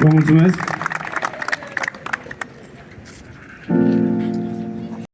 Vă mulțumesc!